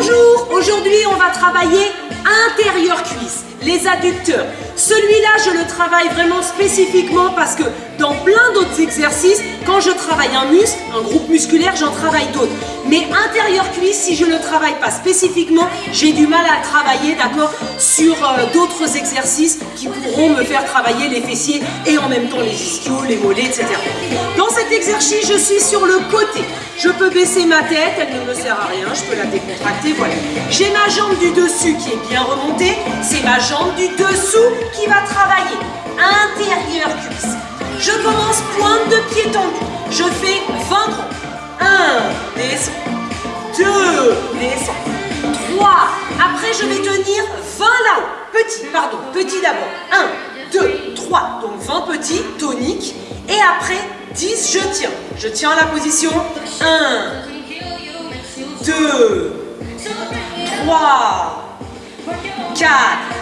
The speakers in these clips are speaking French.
Bonjour, aujourd'hui on va travailler intérieur cuisse, les adducteurs. Celui-là, je le travaille vraiment spécifiquement parce que dans plein d'autres exercices, quand je travaille un muscle, un groupe musculaire, j'en travaille d'autres. Mais intérieur cuisse, si je ne le travaille pas spécifiquement, j'ai du mal à travailler, d'accord, sur euh, d'autres exercices qui pourront me faire travailler les fessiers et en même temps les ischios, les mollets, etc. Dans cet exercice, je suis sur le côté. Je peux baisser ma tête, elle ne me sert à rien, je peux la décontracter, voilà. J'ai ma jambe du dessus qui est bien remontée, c'est ma jambe du dessous qui va travailler. Intérieur cuisse. Je commence pointe de pied tendu. Je fais 20 grands. 1, descend. 2, descend. 3, après je vais tenir 20 là-haut. Petit, pardon, petit d'abord. 1, 2, 3, donc 20 petits, toniques. Et après, 10, je tiens. Je tiens la position. 1, 2, 3, 4,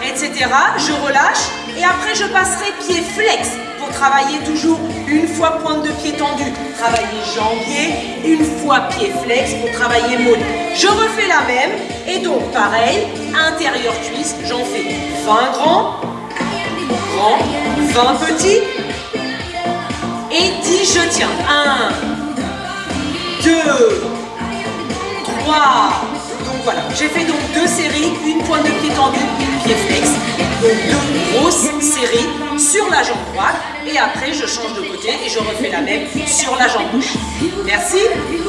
etc. Je relâche et après je passerai pied flex pour travailler toujours une fois pointe de pied tendu, travailler jambier, une fois pied flex pour travailler mollet. Je refais la même et donc pareil, intérieur cuisse, j'en fais 20 grands, grands, 20 petits et 10 je tiens. 1, 2, 3, donc voilà, j'ai fait donc deux séries, une pointe de pied tendu, séries sur la jambe droite et après je change de côté et je refais la même sur la jambe gauche. Merci